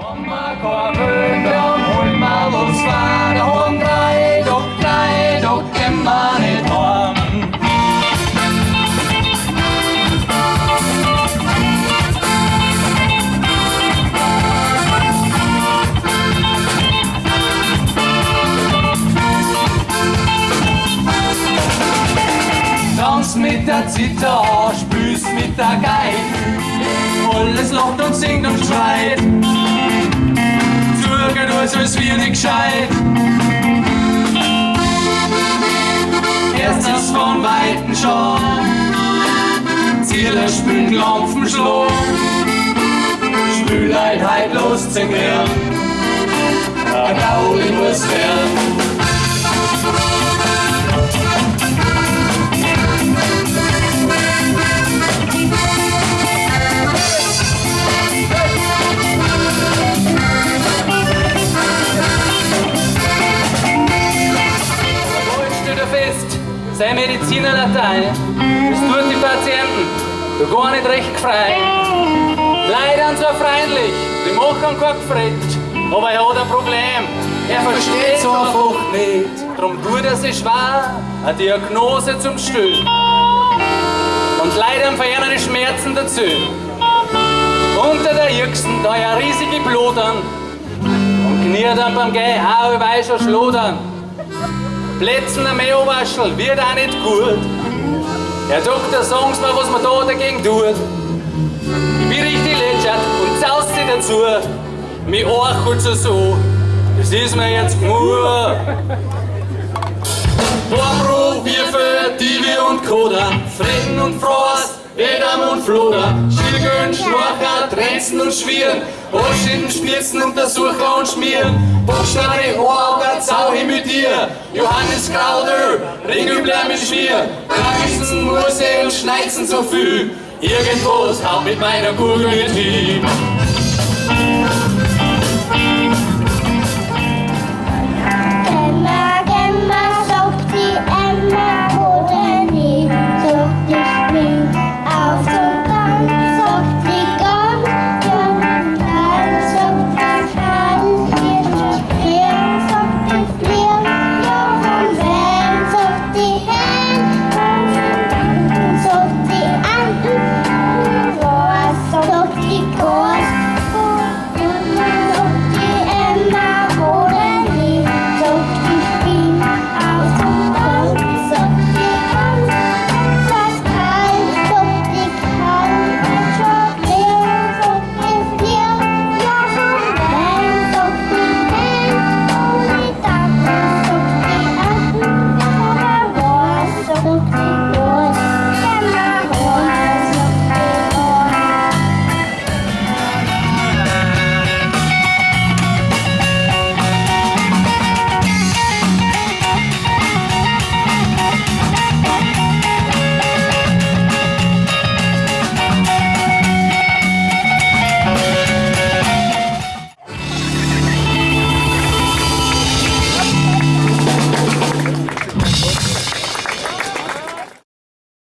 Mama går rundt hol meg og svære hånd Drei dok, drei dok, emman i tom Dans mit der Zither, spülst mit der Geige. Alles lacht und singt und schreit Als wir nicht gescheit. Erstes von Weiten schon. Ziele spülen, Klampfen, Schloh Spülheit, halt los zu gern Ein Gaudi muss werden Mediziner Latein, das tut die Patienten, du gar nicht recht frei. Leider zwar freundlich, die machen kein Gefret, aber er hat ein Problem, er versteht so einfach nicht. Drum tut er sich schwer, eine Diagnose zum Stillen. Und leider verheeren die Schmerzen dazu. Unter der Jüngsten da ja riesige Blutern und kniert dann beim Gehen auch über schon schludern. Plätzen am Meerwaschel wird auch nicht gut. Herr Doktor, sagen Sie mir, was man da dagegen tut. Ich bin richtig lätschert und zaust sie dazu. Mich archelt so so, das ist mir jetzt nur. Warmruf, Bierfe, Divi und Koda, Frieden und Frost, Edam und Floder, Schilgön, Schnorcher, Trenzen und Schwieren, Oschiden, Spitzen, Untersucher und Schmieren, Buchstabe, Horger, Dir, Johannes Grauder, Ringübler mit Schwier, Kraxen, Murse und Schneizen so viel, irgendwo haut mit meiner Kugel hin.